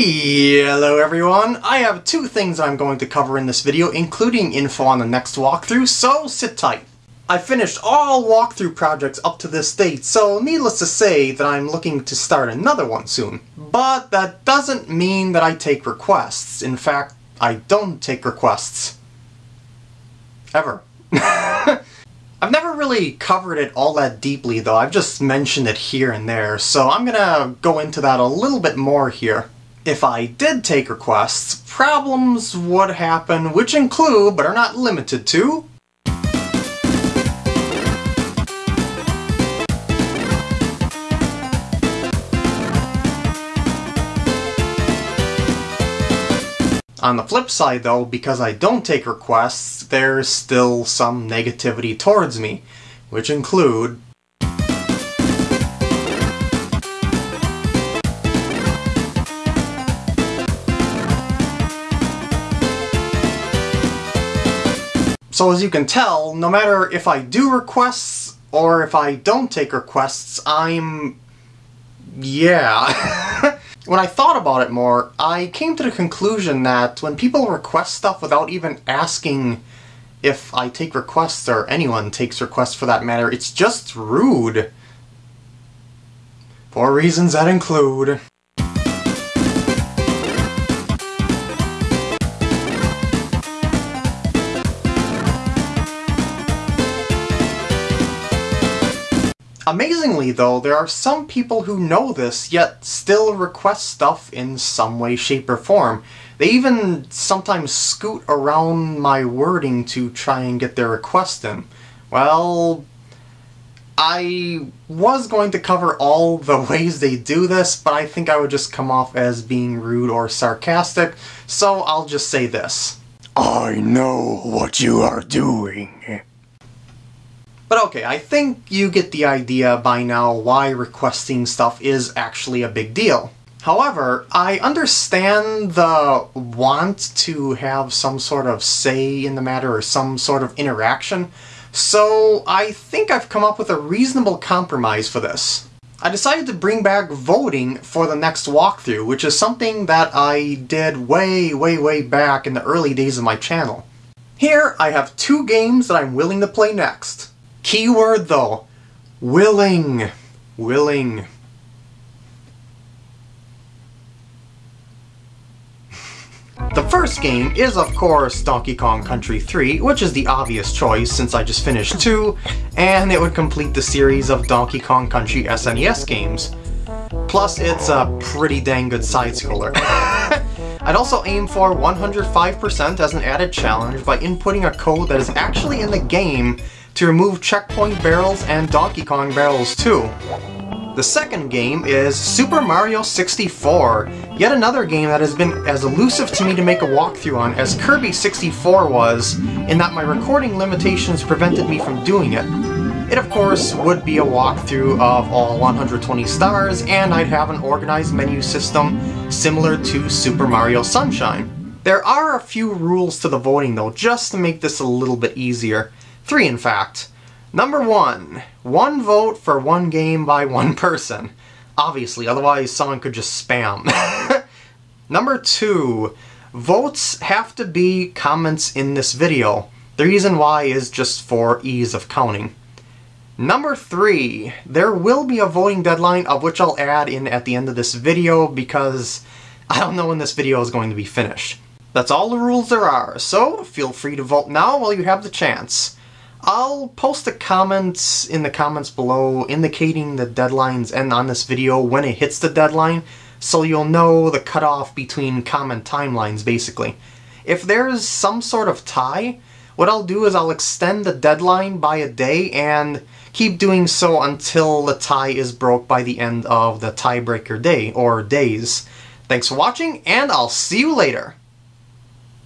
Hello everyone! I have two things I'm going to cover in this video, including info on the next walkthrough, so sit tight. I finished all walkthrough projects up to this date, so needless to say that I'm looking to start another one soon. But that doesn't mean that I take requests. In fact, I don't take requests. Ever. I've never really covered it all that deeply though, I've just mentioned it here and there, so I'm gonna go into that a little bit more here. If I did take requests, problems would happen which include, but are not limited to, On the flip side though, because I don't take requests, there's still some negativity towards me, which include So as you can tell, no matter if I do requests or if I don't take requests, I'm... yeah. when I thought about it more, I came to the conclusion that when people request stuff without even asking if I take requests or anyone takes requests for that matter, it's just rude. For reasons that include... Amazingly though, there are some people who know this, yet still request stuff in some way, shape, or form. They even sometimes scoot around my wording to try and get their request in. Well, I was going to cover all the ways they do this, but I think I would just come off as being rude or sarcastic, so I'll just say this. I know what you are doing. But okay, I think you get the idea by now why requesting stuff is actually a big deal. However, I understand the want to have some sort of say in the matter or some sort of interaction, so I think I've come up with a reasonable compromise for this. I decided to bring back voting for the next walkthrough, which is something that I did way, way, way back in the early days of my channel. Here, I have two games that I'm willing to play next. Keyword though, willing. Willing. The first game is of course Donkey Kong Country 3, which is the obvious choice since I just finished hmm. 2, and it would complete the series of Donkey Kong Country SNES games. Plus, it's a pretty dang good side-scroller. I'd also aim for 105% as an added challenge by inputting a code that is actually in the game to remove checkpoint barrels and Donkey Kong barrels too. The second game is Super Mario 64, yet another game that has been as elusive to me to make a walkthrough on as Kirby 64 was, in that my recording limitations prevented me from doing it. It of course would be a walkthrough of all 120 stars, and I'd have an organized menu system similar to Super Mario Sunshine. There are a few rules to the voting though, just to make this a little bit easier. Three, in fact. Number one, one vote for one game by one person. Obviously, otherwise someone could just spam. Number two, votes have to be comments in this video. The reason why is just for ease of counting. Number three, there will be a voting deadline of which I'll add in at the end of this video because I don't know when this video is going to be finished. That's all the rules there are, so feel free to vote now while you have the chance. I'll post the comments in the comments below indicating the deadlines and on this video when it hits the deadline, so you'll know the cutoff between comment timelines, basically. If there's some sort of tie, what I'll do is I'll extend the deadline by a day and keep doing so until the tie is broke by the end of the tiebreaker day, or days. Thanks for watching, and I'll see you later!